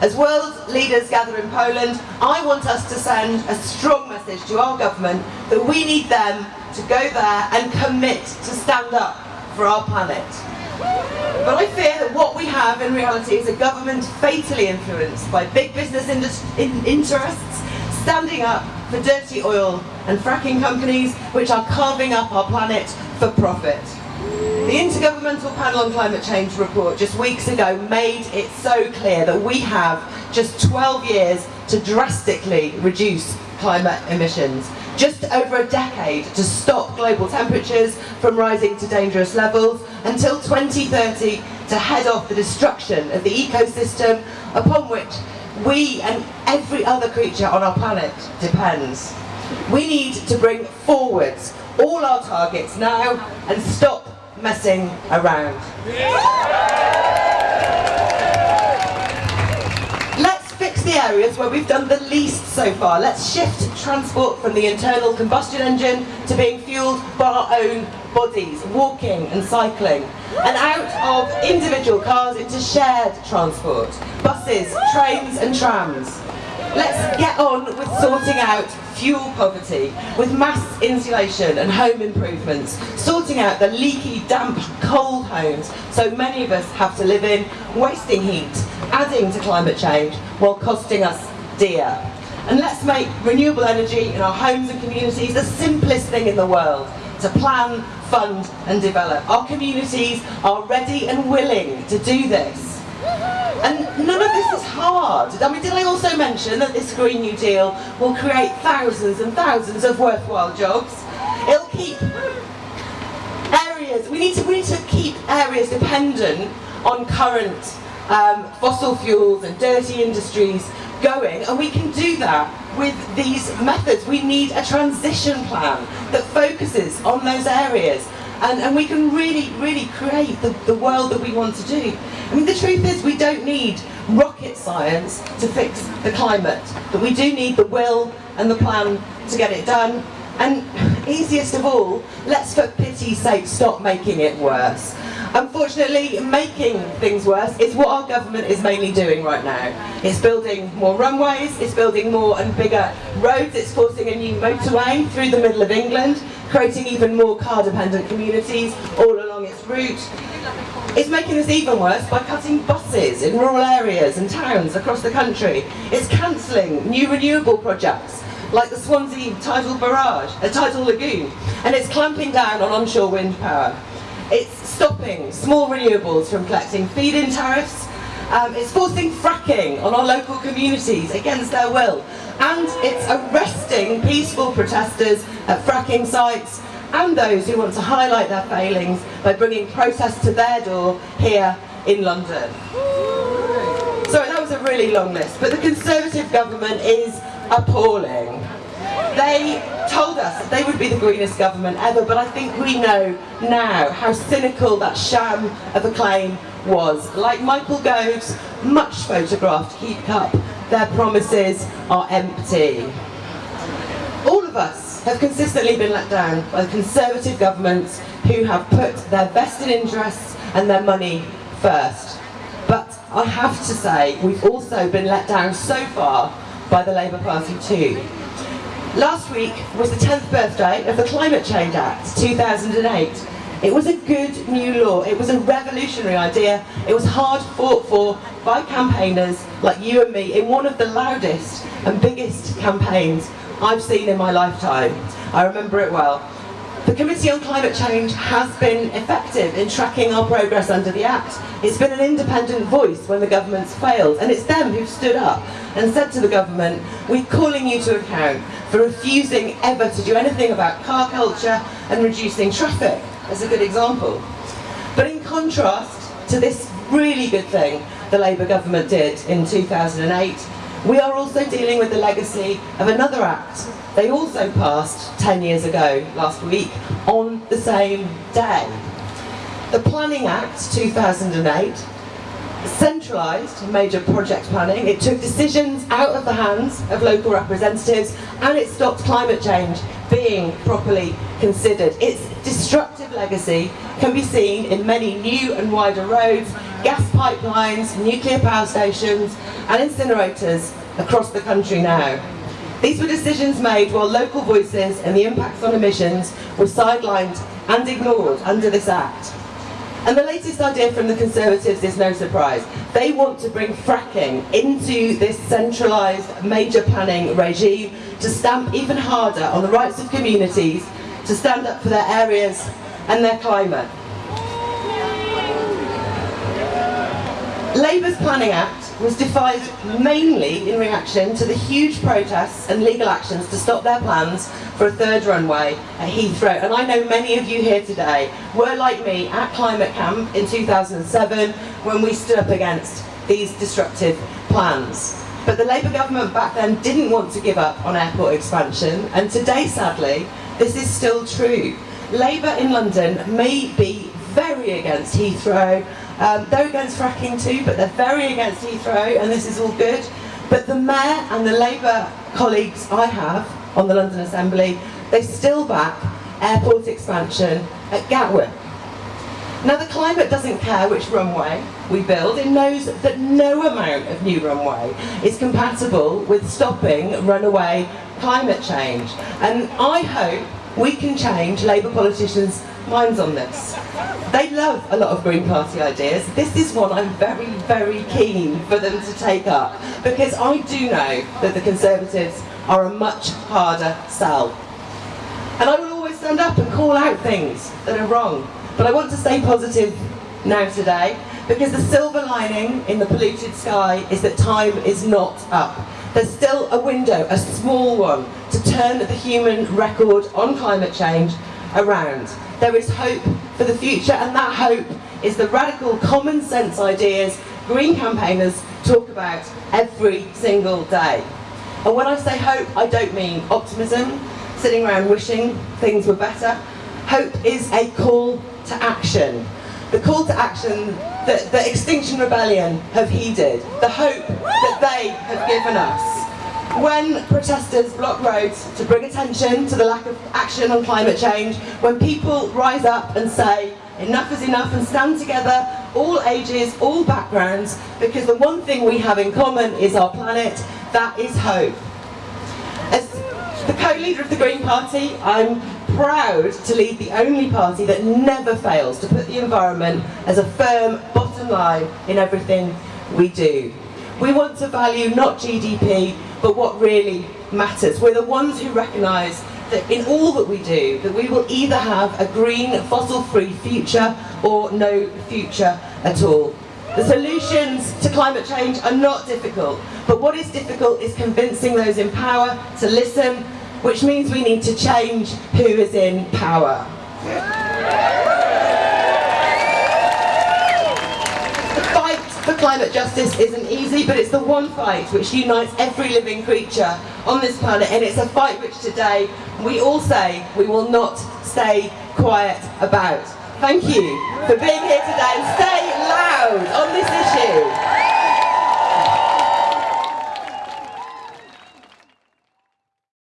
As world leaders gather in Poland, I want us to send a strong message to our government that we need them to go there and commit to stand up for our planet. But I fear that what we have in reality is a government fatally influenced by big business in interests standing up for dirty oil and fracking companies which are carving up our planet for profit. The Intergovernmental Panel on Climate Change report just weeks ago made it so clear that we have just 12 years to drastically reduce climate emissions. Just over a decade to stop global temperatures from rising to dangerous levels until 2030 to head off the destruction of the ecosystem upon which we and every other creature on our planet depends. We need to bring forwards all our targets now and stop messing around. Let's fix the areas where we've done the least so far. Let's shift transport from the internal combustion engine to being fueled by our own bodies, walking and cycling, and out of individual cars into shared transport, buses, trains and trams. Let's get on with sorting out fuel poverty with mass insulation and home improvements, sorting out the leaky, damp, cold homes so many of us have to live in, wasting heat, adding to climate change while costing us dear. And let's make renewable energy in our homes and communities the simplest thing in the world to plan, fund and develop. Our communities are ready and willing to do this. And none of this is hard. I mean, did I also mention that this Green New Deal will create thousands and thousands of worthwhile jobs? It'll keep areas, we need to, we need to keep areas dependent on current um, fossil fuels and dirty industries going, and we can do that with these methods. We need a transition plan that focuses on those areas and, and we can really, really create the, the world that we want to do. I mean, the truth is we don't need rocket science to fix the climate, but we do need the will and the plan to get it done. And easiest of all, let's for pity's sake stop making it worse. Unfortunately, making things worse is what our government is mainly doing right now. It's building more runways, it's building more and bigger roads, it's forcing a new motorway through the middle of England, creating even more car-dependent communities all along its route. It's making this even worse by cutting buses in rural areas and towns across the country. It's cancelling new renewable projects like the Swansea Tidal Barrage, a uh, Tidal Lagoon, and it's clamping down on onshore wind power. It's stopping small renewables from collecting feed-in tariffs. Um, it's forcing fracking on our local communities against their will. And it's arresting peaceful protesters at fracking sites and those who want to highlight their failings by bringing protests to their door here in London. Sorry, that was a really long list, but the Conservative government is appalling. They told us that they would be the greenest government ever, but I think we know now how cynical that sham of a claim was. Like Michael Gove's much photographed KeepCup, their promises are empty. All of us have consistently been let down by Conservative governments who have put their vested interests and their money first. But I have to say, we've also been let down so far by the Labour Party too. Last week was the 10th birthday of the Climate Change Act 2008. It was a good new law, it was a revolutionary idea, it was hard fought for by campaigners like you and me in one of the loudest and biggest campaigns I've seen in my lifetime. I remember it well. The Committee on Climate Change has been effective in tracking our progress under the Act. It's been an independent voice when the government's failed, and it's them who've stood up and said to the government, we're calling you to account for refusing ever to do anything about car culture and reducing traffic, as a good example. But in contrast to this really good thing the Labour government did in 2008, we are also dealing with the legacy of another act they also passed 10 years ago, last week, on the same day. The Planning Act 2008 centralised major project planning, it took decisions out of the hands of local representatives and it stopped climate change being properly considered. Its destructive legacy can be seen in many new and wider roads, gas pipelines, nuclear power stations and incinerators across the country now. These were decisions made while local voices and the impacts on emissions were sidelined and ignored under this Act. And the latest idea from the Conservatives is no surprise. They want to bring fracking into this centralised major planning regime to stamp even harder on the rights of communities to stand up for their areas and their climate. Labour's Planning Act was defied mainly in reaction to the huge protests and legal actions to stop their plans for a third runway at Heathrow. And I know many of you here today were like me at Climate Camp in 2007 when we stood up against these disruptive plans. But the Labour government back then didn't want to give up on airport expansion and today sadly this is still true. Labour in London may be very against Heathrow um, they're against fracking too, but they're very against Heathrow, and this is all good. But the Mayor and the Labour colleagues I have on the London Assembly, they still back airport expansion at Gatwick. Now the climate doesn't care which runway we build, it knows that no amount of new runway is compatible with stopping runaway climate change. And I hope we can change Labour politicians' minds on this. They love a lot of Green Party ideas. This is one I'm very, very keen for them to take up because I do know that the Conservatives are a much harder sell. And I will always stand up and call out things that are wrong. But I want to stay positive now today because the silver lining in the polluted sky is that time is not up. There's still a window, a small one, to turn the human record on climate change around. There is hope for the future and that hope is the radical common sense ideas Green campaigners talk about every single day. And when I say hope, I don't mean optimism, sitting around wishing things were better. Hope is a call to action. The call to action that the Extinction Rebellion have heeded, the hope that they have given us when protesters block roads to bring attention to the lack of action on climate change, when people rise up and say enough is enough and stand together, all ages, all backgrounds, because the one thing we have in common is our planet, that is hope. As the co-leader of the Green Party, I'm proud to lead the only party that never fails to put the environment as a firm bottom line in everything we do. We want to value not GDP, but what really matters. We're the ones who recognise that in all that we do, that we will either have a green, fossil-free future or no future at all. The solutions to climate change are not difficult, but what is difficult is convincing those in power to listen, which means we need to change who is in power. for climate justice isn't easy, but it's the one fight which unites every living creature on this planet, and it's a fight which today we all say we will not stay quiet about. Thank you for being here today and stay loud on this issue.